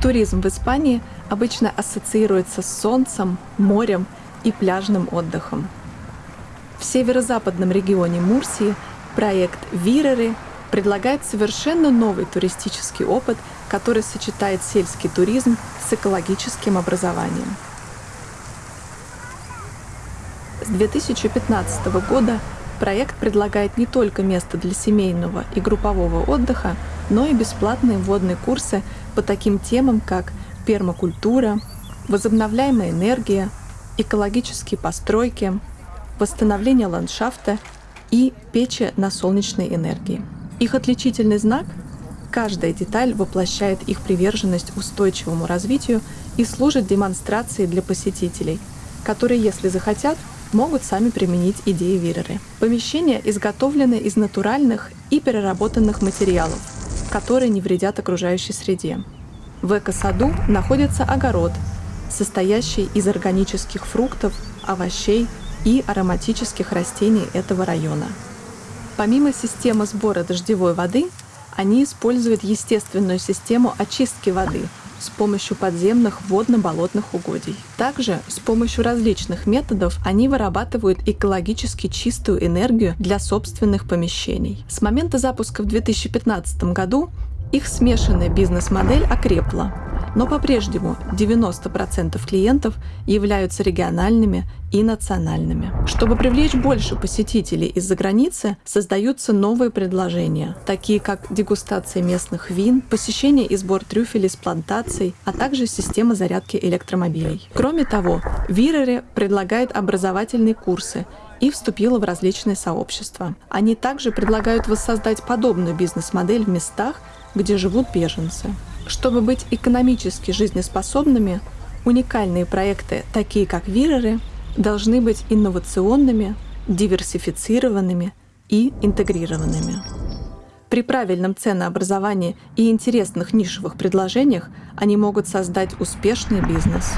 Туризм в Испании обычно ассоциируется с солнцем, морем и пляжным отдыхом. В северо-западном регионе Мурсии проект «Виреры» предлагает совершенно новый туристический опыт, который сочетает сельский туризм с экологическим образованием. С 2015 года проект предлагает не только место для семейного и группового отдыха, но и бесплатные вводные курсы по таким темам, как пермакультура, возобновляемая энергия, экологические постройки, восстановление ландшафта и печи на солнечной энергии. Их отличительный знак – каждая деталь воплощает их приверженность устойчивому развитию и служит демонстрацией для посетителей, которые, если захотят, могут сами применить идеи Виреры. Помещения изготовлены из натуральных и переработанных материалов, которые не вредят окружающей среде. В эко-саду находится огород, состоящий из органических фруктов, овощей и ароматических растений этого района. Помимо системы сбора дождевой воды, они используют естественную систему очистки воды с помощью подземных водно-болотных угодий. Также с помощью различных методов они вырабатывают экологически чистую энергию для собственных помещений. С момента запуска в 2015 году их смешанная бизнес-модель окрепла, но по-прежнему 90% клиентов являются региональными и национальными. Чтобы привлечь больше посетителей из-за границы, создаются новые предложения, такие как дегустация местных вин, посещение и сбор трюфелей с плантаций, а также система зарядки электромобилей. Кроме того, Вирере предлагает образовательные курсы и вступила в различные сообщества. Они также предлагают воссоздать подобную бизнес-модель в местах, где живут беженцы. Чтобы быть экономически жизнеспособными, уникальные проекты, такие как Виреры, должны быть инновационными, диверсифицированными и интегрированными. При правильном ценообразовании и интересных нишевых предложениях они могут создать успешный бизнес.